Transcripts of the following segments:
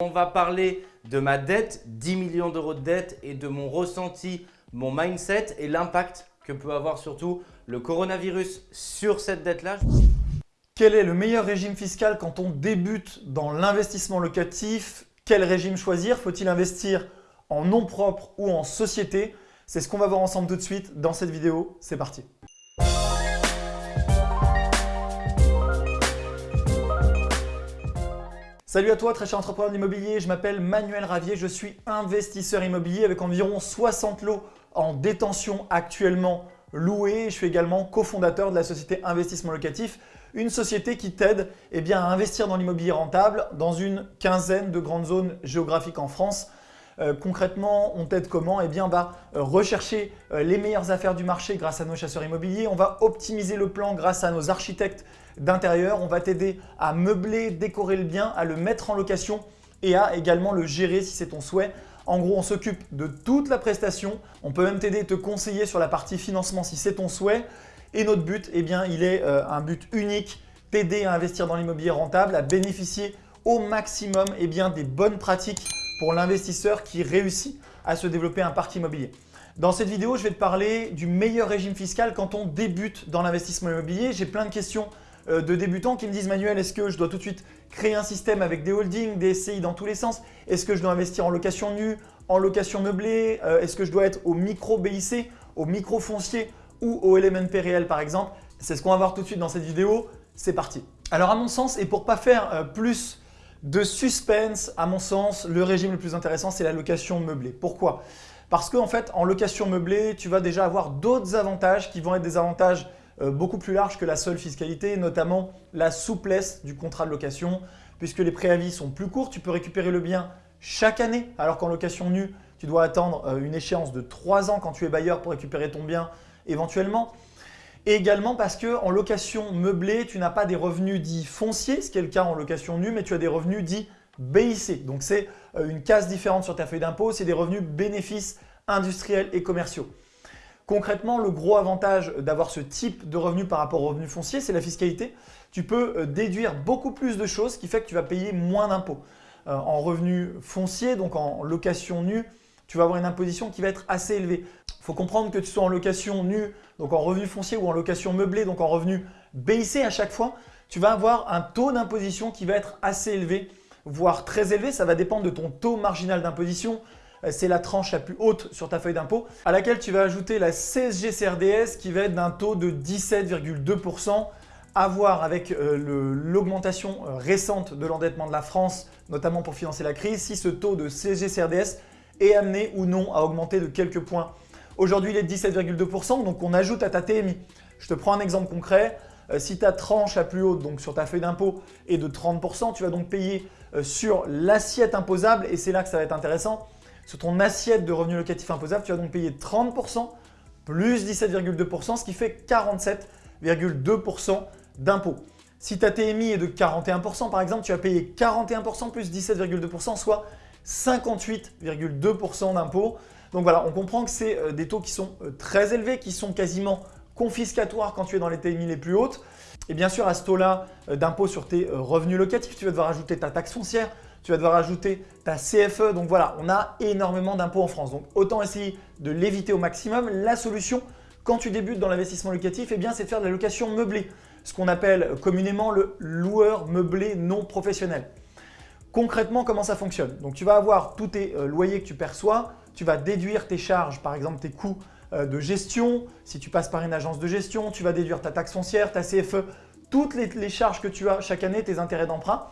On va parler de ma dette, 10 millions d'euros de dette et de mon ressenti, mon mindset et l'impact que peut avoir surtout le coronavirus sur cette dette-là. Quel est le meilleur régime fiscal quand on débute dans l'investissement locatif? Quel régime choisir? Faut-il investir en nom propre ou en société? C'est ce qu'on va voir ensemble tout de suite dans cette vidéo. C'est parti Salut à toi très cher entrepreneur d'immobilier, je m'appelle Manuel Ravier, je suis investisseur immobilier avec environ 60 lots en détention actuellement loués. Je suis également cofondateur de la société Investissement Locatif, une société qui t'aide eh à investir dans l'immobilier rentable dans une quinzaine de grandes zones géographiques en France. Euh, concrètement, on t'aide comment? Eh bien, on va euh, rechercher euh, les meilleures affaires du marché grâce à nos chasseurs immobiliers. On va optimiser le plan grâce à nos architectes d'intérieur. On va t'aider à meubler, décorer le bien, à le mettre en location et à également le gérer si c'est ton souhait. En gros, on s'occupe de toute la prestation. On peut même t'aider, te conseiller sur la partie financement si c'est ton souhait. Et notre but, eh bien, il est un but unique, t'aider à investir dans l'immobilier rentable, à bénéficier au maximum eh bien, des bonnes pratiques pour l'investisseur qui réussit à se développer un parc immobilier. Dans cette vidéo, je vais te parler du meilleur régime fiscal quand on débute dans l'investissement immobilier. J'ai plein de questions euh, de débutants qui me disent « Manuel, est-ce que je dois tout de suite créer un système avec des holdings, des SCI dans tous les sens? Est-ce que je dois investir en location nue, en location meublée? Euh, Est-ce que je dois être au micro BIC, au micro foncier ou au LMNP réel par exemple ?» C'est ce qu'on va voir tout de suite dans cette vidéo. C'est parti Alors à mon sens, et pour pas faire euh, plus de suspense, à mon sens, le régime le plus intéressant, c'est la location meublée. Pourquoi? Parce qu'en fait, en location meublée, tu vas déjà avoir d'autres avantages qui vont être des avantages euh, beaucoup plus larges que la seule fiscalité, notamment la souplesse du contrat de location, puisque les préavis sont plus courts, tu peux récupérer le bien chaque année, alors qu'en location nue, tu dois attendre euh, une échéance de 3 ans quand tu es bailleur pour récupérer ton bien éventuellement. Et également parce qu'en location meublée, tu n'as pas des revenus dits fonciers, ce qui est le cas en location nue, mais tu as des revenus dits BIC. Donc c'est euh, une case différente sur ta feuille d'impôt, c'est des revenus bénéfices industriels et commerciaux. Concrètement, le gros avantage d'avoir ce type de revenus par rapport aux revenus fonciers, c'est la fiscalité. Tu peux euh, déduire beaucoup plus de choses, ce qui fait que tu vas payer moins d'impôts. Euh, en revenus fonciers, donc en location nue, tu vas avoir une imposition qui va être assez élevée. Faut comprendre que tu sois en location nue, donc en revenu foncier ou en location meublée, donc en revenu BIC à chaque fois, tu vas avoir un taux d'imposition qui va être assez élevé, voire très élevé. Ça va dépendre de ton taux marginal d'imposition. Euh, c'est la tranche la plus haute sur ta feuille d'impôt à laquelle tu vas ajouter la CSG-CRDS qui va être d'un taux de 17,2% à voir avec euh, l'augmentation euh, récente de l'endettement de la France, notamment pour financer la crise, si ce taux de CSG-CRDS est amené ou non à augmenter de quelques points Aujourd'hui, il est de 17,2%, donc on ajoute à ta TMI. Je te prends un exemple concret. Euh, si ta tranche la plus haute, donc sur ta feuille d'impôt, est de 30%, tu vas donc payer euh, sur l'assiette imposable, et c'est là que ça va être intéressant, sur ton assiette de revenus locatifs imposables, tu vas donc payer 30% plus 17,2%, ce qui fait 47,2% d'impôt. Si ta TMI est de 41% par exemple, tu vas payer 41% plus 17,2%, soit 58,2% d'impôt. Donc voilà, on comprend que c'est euh, des taux qui sont euh, très élevés, qui sont quasiment confiscatoires quand tu es dans les TMI les plus hautes. Et bien sûr, à ce taux-là euh, d'impôt sur tes revenus locatifs, tu vas devoir ajouter ta taxe foncière, tu vas devoir ajouter ta CFE. Donc voilà, on a énormément d'impôts en France. Donc autant essayer de l'éviter au maximum. La solution, quand tu débutes dans l'investissement locatif, eh c'est de faire de la location meublée, ce qu'on appelle communément le loueur meublé non professionnel. Concrètement, comment ça fonctionne Donc, tu vas avoir tous tes loyers que tu perçois, tu vas déduire tes charges, par exemple tes coûts euh, de gestion. Si tu passes par une agence de gestion, tu vas déduire ta taxe foncière, ta CFE, toutes les, charges que tu as chaque année, tes intérêts d'emprunt.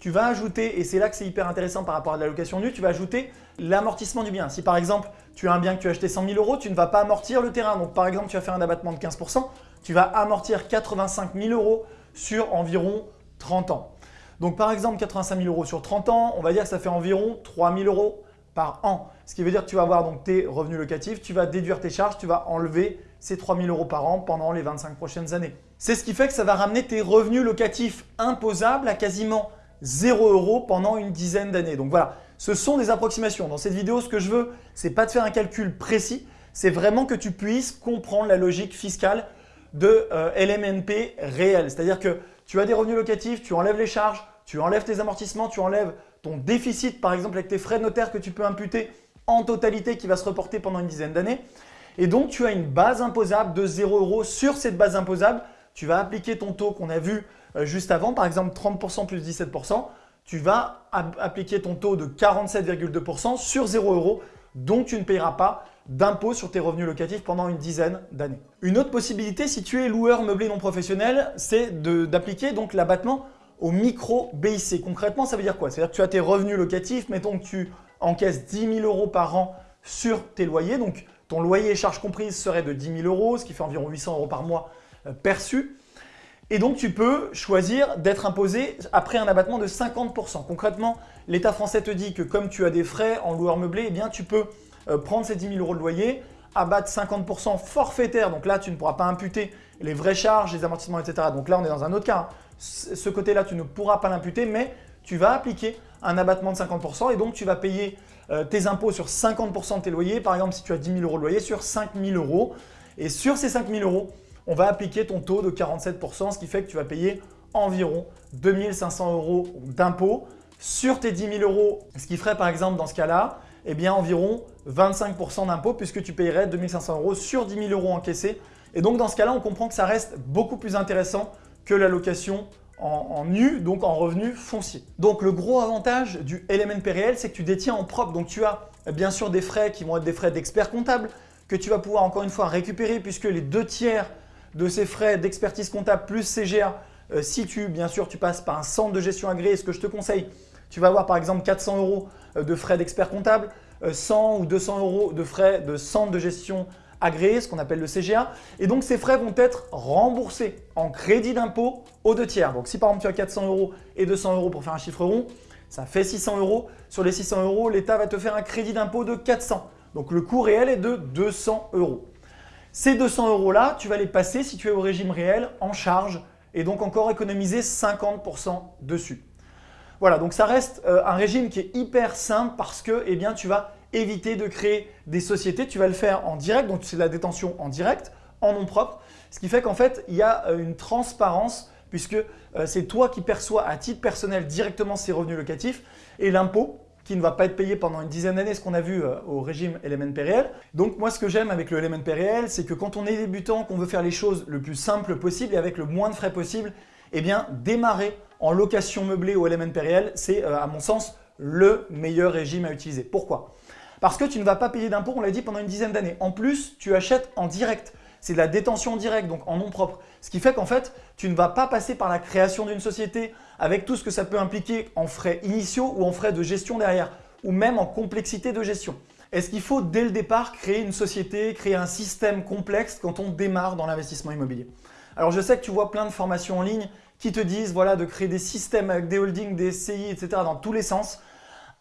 Tu vas ajouter, et c'est là que c'est hyper intéressant par rapport à la location nue, tu vas ajouter l'amortissement du bien. Si par exemple, tu as un bien que tu as acheté 100 000 euros, tu ne vas pas amortir le terrain. Donc par exemple, tu vas faire un abattement de 15%, tu vas amortir 85 000 euros sur environ 30 ans. Donc par exemple, 85 000 euros sur 30 ans, on va dire que ça fait environ 3 000 euros par an. Ce qui veut dire que tu vas avoir donc tes revenus locatifs, tu vas déduire tes charges, tu vas enlever ces 3 000 euros par an pendant les 25 prochaines années. C'est ce qui fait que ça va ramener tes revenus locatifs imposables à quasiment 0 euros pendant une dizaine d'années. Donc voilà, ce sont des approximations. Dans cette vidéo, ce que je veux, ce n'est pas de faire un calcul précis, c'est vraiment que tu puisses comprendre la logique fiscale de euh, LMNP réel. C'est-à-dire que tu as des revenus locatifs, tu enlèves les charges, tu enlèves tes amortissements, tu enlèves ton déficit par exemple avec tes frais de notaire que tu peux imputer en totalité qui va se reporter pendant une dizaine d'années. Et donc, tu as une base imposable de 0 euros. Sur cette base imposable, tu vas appliquer ton taux qu'on a vu euh, juste avant, par exemple 30% plus 17%. Tu vas appliquer ton taux de 47,2% sur 0 euros. Donc, tu ne payeras pas d'impôt sur tes revenus locatifs pendant une dizaine d'années. Une autre possibilité, si tu es loueur meublé non professionnel, c'est d'appliquer donc l'abattement au micro BIC. Concrètement, ça veut dire quoi? C'est-à-dire que tu as tes revenus locatifs, mettons que tu encaisses 10 000 euros par an sur tes loyers. Donc, ton loyer et charges comprises serait de 10 000 euros, ce qui fait environ 800 euros par mois euh, perçus. Et donc, tu peux choisir d'être imposé après un abattement de 50%. Concrètement, l'État français te dit que comme tu as des frais en loueur meublé, eh bien, tu peux euh, prendre ces 10 000 euros de loyer, abattre 50% forfaitaire. Donc là, tu ne pourras pas imputer les vraies charges, les amortissements, etc. Donc là, on est dans un autre cas. Ce côté-là, tu ne pourras pas l'imputer, mais tu vas appliquer un abattement de 50% et donc tu vas payer euh, tes impôts sur 50% de tes loyers. Par exemple, si tu as 10 000 euros de loyer, sur 5 000 euros. Et sur ces 5 000 euros, on va appliquer ton taux de 47%, ce qui fait que tu vas payer environ 2 500 euros d'impôts sur tes 10 000 euros, ce qui ferait par exemple dans ce cas-là, eh bien environ 25% d'impôts puisque tu payerais 2 500 euros sur 10 000 euros encaissés. Et donc dans ce cas-là, on comprend que ça reste beaucoup plus intéressant que la location en, nu, donc en revenu foncier. Donc le gros avantage du LMNP réel, c'est que tu détiens en propre. Donc tu as bien sûr des frais qui vont être des frais d'expert comptable que tu vas pouvoir encore une fois récupérer puisque les deux tiers de ces frais d'expertise comptable plus CGA, euh, si tu, bien sûr, tu passes par un centre de gestion agréé, ce que je te conseille, tu vas avoir par exemple 400 euros de frais d'expert comptable, 100 euh, ou 200 euros de frais de centre de gestion agréé, ce qu'on appelle le CGA. Et donc, ces frais vont être remboursés en crédit d'impôt aux deux tiers. Donc, si par exemple, tu as 400 euros et 200 euros pour faire un chiffre rond, ça fait 600 euros. Sur les 600 euros, l'État va te faire un crédit d'impôt de 400. Donc, le coût réel est de 200 euros. Ces 200 euros-là, tu vas les passer si tu es au régime réel en charge et donc encore économiser 50% dessus. Voilà, donc ça reste euh, un régime qui est hyper simple parce que eh tu vas éviter de créer des sociétés. Tu vas le faire en direct, donc c'est la détention en direct, en nom propre. Ce qui fait qu'en fait, il y a euh, une transparence puisque euh, c'est toi qui perçois à titre personnel directement ces revenus locatifs et l'impôt qui ne va pas être payé pendant une dizaine d'années, ce qu'on a vu au régime LMNP réel. Donc moi, ce que j'aime avec le LMNP réel, c'est que quand on est débutant, qu'on veut faire les choses le plus simple possible et avec le moins de frais possible, eh bien démarrer en location meublée au LMNP réel, c'est à mon sens le meilleur régime à utiliser. Pourquoi? Parce que tu ne vas pas payer d'impôts, on l'a dit, pendant une dizaine d'années. En plus, tu achètes en direct. C'est de la détention directe, donc en nom propre. Ce qui fait qu'en fait, tu ne vas pas passer par la création d'une société avec tout ce que ça peut impliquer en frais initiaux ou en frais de gestion derrière, ou même en complexité de gestion. Est-ce qu'il faut dès le départ créer une société, créer un système complexe quand on démarre dans l'investissement immobilier? Alors je sais que tu vois plein de formations en ligne qui te disent voilà, de créer des systèmes avec des holdings, des SCI, etc. dans tous les sens.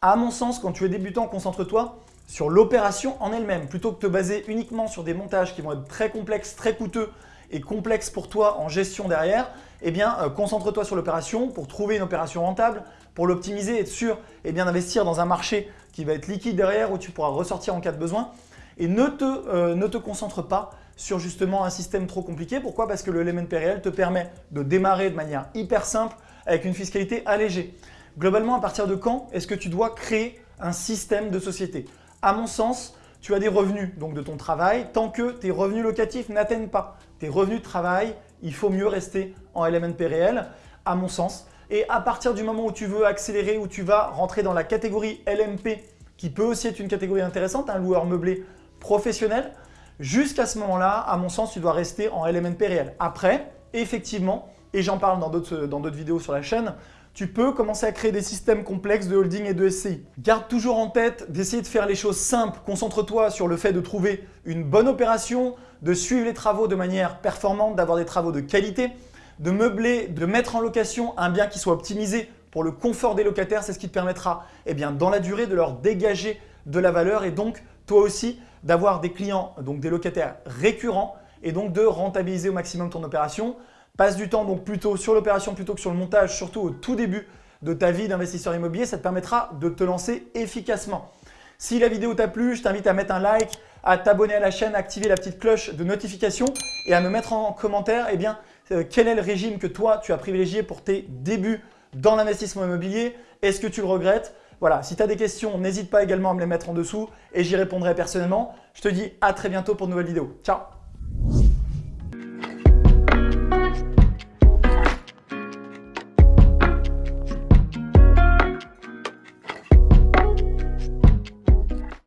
À mon sens, quand tu es débutant, concentre-toi sur l'opération en elle-même. Plutôt que de te baser uniquement sur des montages qui vont être très complexes, très coûteux et complexes pour toi en gestion derrière, eh bien, euh, concentre-toi sur l'opération pour trouver une opération rentable, pour l'optimiser, être sûr eh bien, d'investir dans un marché qui va être liquide derrière où tu pourras ressortir en cas de besoin. Et ne te, euh, ne te concentre pas sur justement un système trop compliqué. Pourquoi? Parce que le LMNP te permet de démarrer de manière hyper simple avec une fiscalité allégée. Globalement, à partir de quand est-ce que tu dois créer un système de société? À mon sens, tu as des revenus donc de ton travail. Tant que tes revenus locatifs n'atteignent pas tes revenus de travail, il faut mieux rester en LMNP réel, à mon sens. Et à partir du moment où tu veux accélérer, où tu vas rentrer dans la catégorie LMP, qui peut aussi être une catégorie intéressante, un loueur meublé professionnel, jusqu'à ce moment-là, à mon sens, tu dois rester en LMNP réel. Après, effectivement, et j'en parle dans d'autres vidéos sur la chaîne, tu peux commencer à créer des systèmes complexes de holding et de SCI. Garde toujours en tête d'essayer de faire les choses simples. Concentre-toi sur le fait de trouver une bonne opération, de suivre les travaux de manière performante, d'avoir des travaux de qualité, de meubler, de mettre en location un bien qui soit optimisé pour le confort des locataires. C'est ce qui te permettra eh bien, dans la durée de leur dégager de la valeur et donc toi aussi d'avoir des clients, donc des locataires récurrents et donc de rentabiliser au maximum ton opération. Passe du temps donc plutôt sur l'opération plutôt que sur le montage, surtout au tout début de ta vie d'investisseur immobilier. Ça te permettra de te lancer efficacement. Si la vidéo t'a plu, je t'invite à mettre un like, à t'abonner à la chaîne, à activer la petite cloche de notification et à me mettre en commentaire eh bien, euh, quel est le régime que toi tu as privilégié pour tes débuts dans l'investissement immobilier? Est-ce que tu le regrettes? Voilà, si tu as des questions, n'hésite pas également à me les mettre en dessous et j'y répondrai personnellement. Je te dis à très bientôt pour de nouvelles vidéos. Ciao